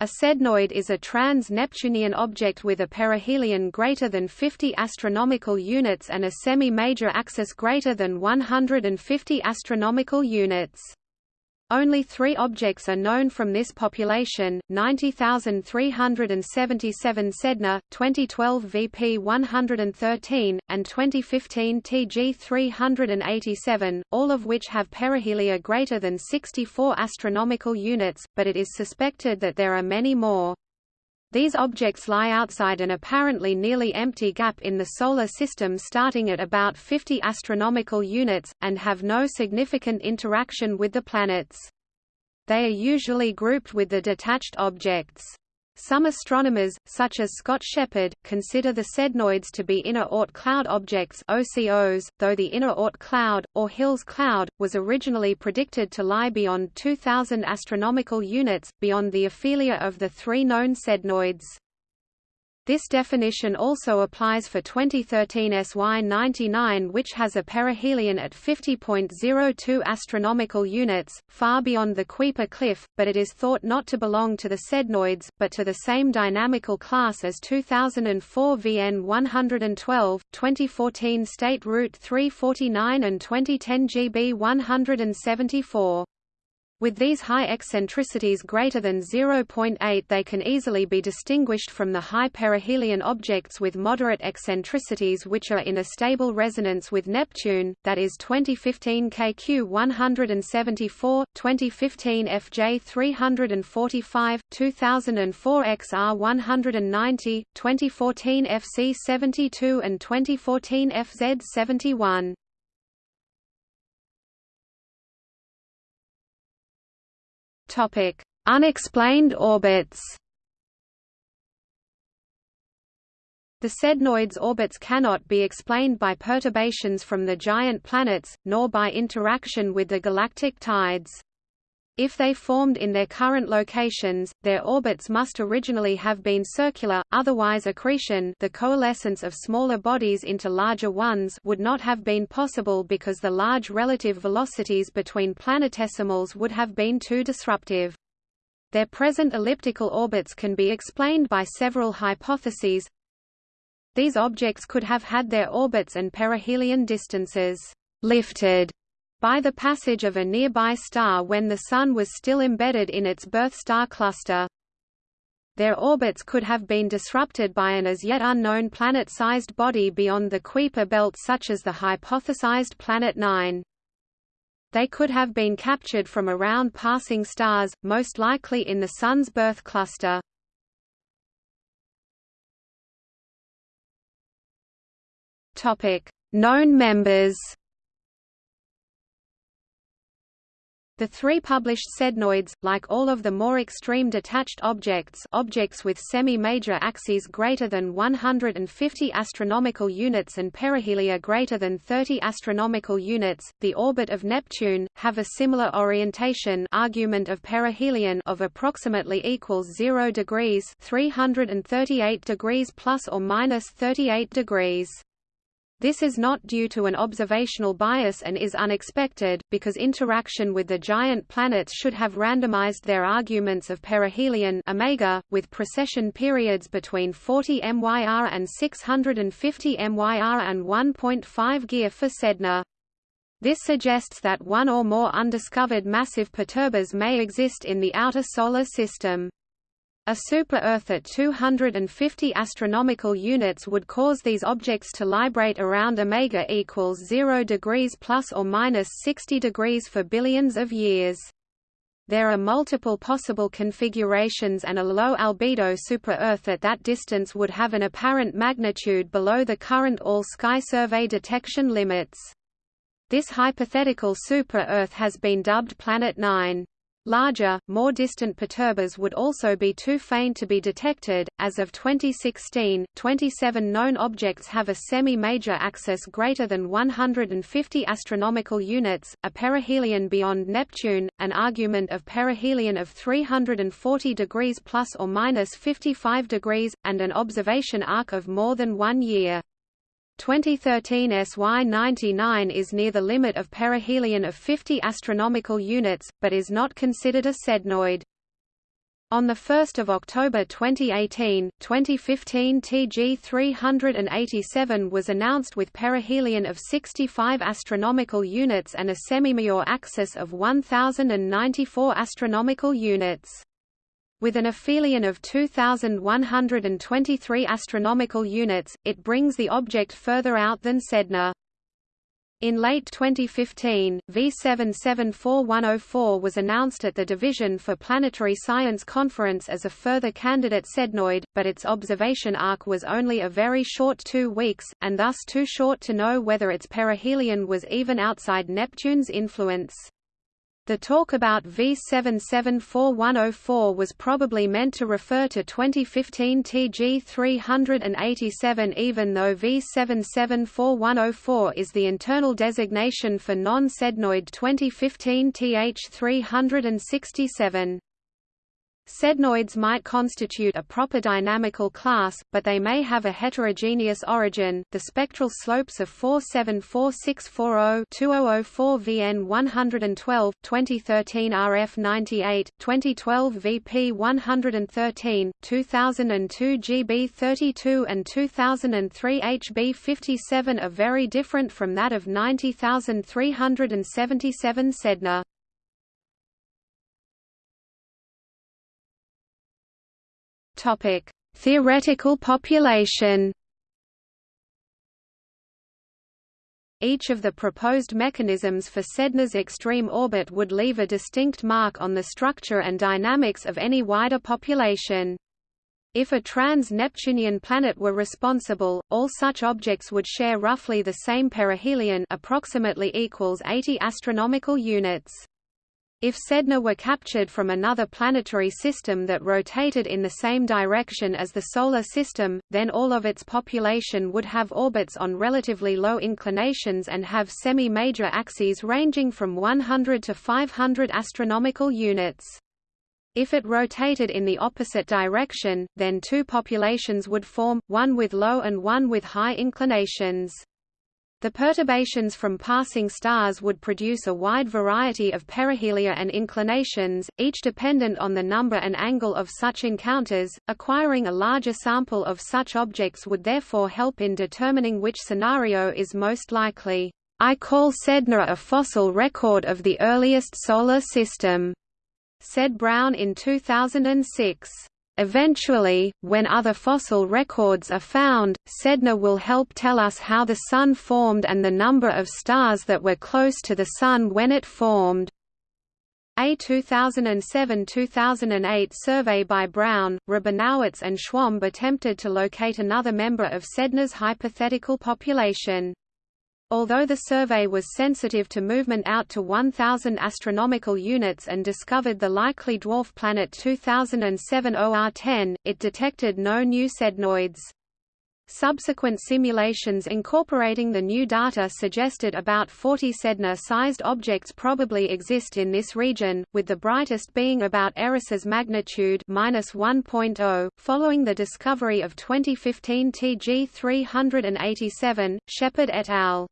A sednoid is a trans-Neptunian object with a perihelion greater than 50 astronomical units and a semi-major axis greater than 150 astronomical units. Only three objects are known from this population, 90,377 Sedna, 2012 VP 113, and 2015 TG 387, all of which have perihelia greater than 64 astronomical units, but it is suspected that there are many more. These objects lie outside an apparently nearly empty gap in the Solar System starting at about 50 astronomical units, and have no significant interaction with the planets. They are usually grouped with the detached objects. Some astronomers, such as Scott Sheppard, consider the sednoids to be inner Oort cloud objects OCOs, though the inner Oort cloud, or Hills cloud, was originally predicted to lie beyond 2,000 astronomical units, beyond the aphelia of the three known sednoids. This definition also applies for 2013 SY99 which has a perihelion at 50.02 astronomical units, far beyond the Kuiper cliff, but it is thought not to belong to the sednoids, but to the same dynamical class as 2004 VN 112, 2014 State Route 349 and 2010 GB 174. With these high eccentricities greater than 0.8 they can easily be distinguished from the high perihelion objects with moderate eccentricities which are in a stable resonance with Neptune, that is 2015 KQ 174, 2015 FJ 345, 2004 XR 190, 2014 FC 72 and 2014 FZ 71. Topic: Unexplained orbits. The sednoids' orbits cannot be explained by perturbations from the giant planets, nor by interaction with the galactic tides. If they formed in their current locations, their orbits must originally have been circular, otherwise accretion the coalescence of smaller bodies into larger ones would not have been possible because the large relative velocities between planetesimals would have been too disruptive. Their present elliptical orbits can be explained by several hypotheses. These objects could have had their orbits and perihelion distances lifted by the passage of a nearby star when the Sun was still embedded in its birth star cluster. Their orbits could have been disrupted by an as yet unknown planet-sized body beyond the Kuiper belt such as the hypothesized Planet 9. They could have been captured from around passing stars, most likely in the Sun's birth cluster. Known members The three published sednoids, like all of the more extreme detached objects objects with semi-major axes greater than 150 astronomical units and perihelia greater than 30 astronomical units, the orbit of Neptune, have a similar orientation argument of perihelion of approximately equals 0 degrees 338 degrees plus or minus 38 degrees. This is not due to an observational bias and is unexpected, because interaction with the giant planets should have randomized their arguments of perihelion omega, with precession periods between 40 MYR and 650 MYR and 1.5 GeV for Sedna. This suggests that one or more undiscovered massive perturbers may exist in the outer Solar System. A super-Earth at 250 astronomical units would cause these objects to librate around omega equals 0 degrees plus or minus 60 degrees for billions of years. There are multiple possible configurations and a low albedo super-Earth at that distance would have an apparent magnitude below the current all-sky survey detection limits. This hypothetical super-Earth has been dubbed Planet 9. Larger, more distant perturbers would also be too faint to be detected. As of 2016, 27 known objects have a semi-major axis greater than 150 astronomical units, a perihelion beyond Neptune, an argument of perihelion of 340 degrees plus or minus 55 degrees, and an observation arc of more than one year. 2013 SY99 is near the limit of perihelion of 50 astronomical units, but is not considered a sednoid. On 1 October 2018, 2015 TG387 was announced with perihelion of 65 astronomical units and a semi-major axis of 1094 astronomical units. With an aphelion of 2123 astronomical units, it brings the object further out than Sedna. In late 2015, V774104 was announced at the Division for Planetary Science Conference as a further candidate sednoid, but its observation arc was only a very short two weeks, and thus too short to know whether its perihelion was even outside Neptune's influence. The talk about V774104 was probably meant to refer to 2015 TG 387 even though V774104 is the internal designation for non-sednoid 2015 TH 367. Sednoids might constitute a proper dynamical class, but they may have a heterogeneous origin. The spectral slopes of 474640-2004 VN 112, 2013 RF 98, 2012 VP 113, 2002 GB 32 and 2003 HB 57 are very different from that of 90377 Sedna. Topic: Theoretical population. Each of the proposed mechanisms for Sedna's extreme orbit would leave a distinct mark on the structure and dynamics of any wider population. If a trans-Neptunian planet were responsible, all such objects would share roughly the same perihelion approximately equals 80 astronomical units. If Sedna were captured from another planetary system that rotated in the same direction as the Solar System, then all of its population would have orbits on relatively low inclinations and have semi-major axes ranging from 100 to 500 astronomical units. If it rotated in the opposite direction, then two populations would form, one with low and one with high inclinations. The perturbations from passing stars would produce a wide variety of perihelia and inclinations, each dependent on the number and angle of such encounters. Acquiring a larger sample of such objects would therefore help in determining which scenario is most likely. I call Sedna a fossil record of the earliest solar system, said Brown in 2006. Eventually, when other fossil records are found, Sedna will help tell us how the Sun formed and the number of stars that were close to the Sun when it formed. A 2007–2008 survey by Brown, Rabinowitz and Schwamb attempted to locate another member of Sedna's hypothetical population. Although the survey was sensitive to movement out to 1000 astronomical units and discovered the likely dwarf planet 2007 OR10, it detected no new sednoids. Subsequent simulations incorporating the new data suggested about 40 Sedna-sized objects probably exist in this region, with the brightest being about Eris's magnitude -1.0. Following the discovery of 2015 TG 387, Sheppard et al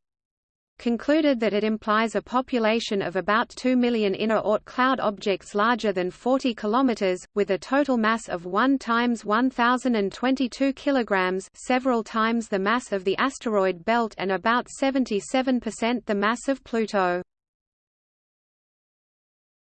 concluded that it implies a population of about 2 million inner Oort cloud objects larger than 40 km, with a total mass of 1 times 1022 kg several times the mass of the asteroid belt and about 77% the mass of Pluto.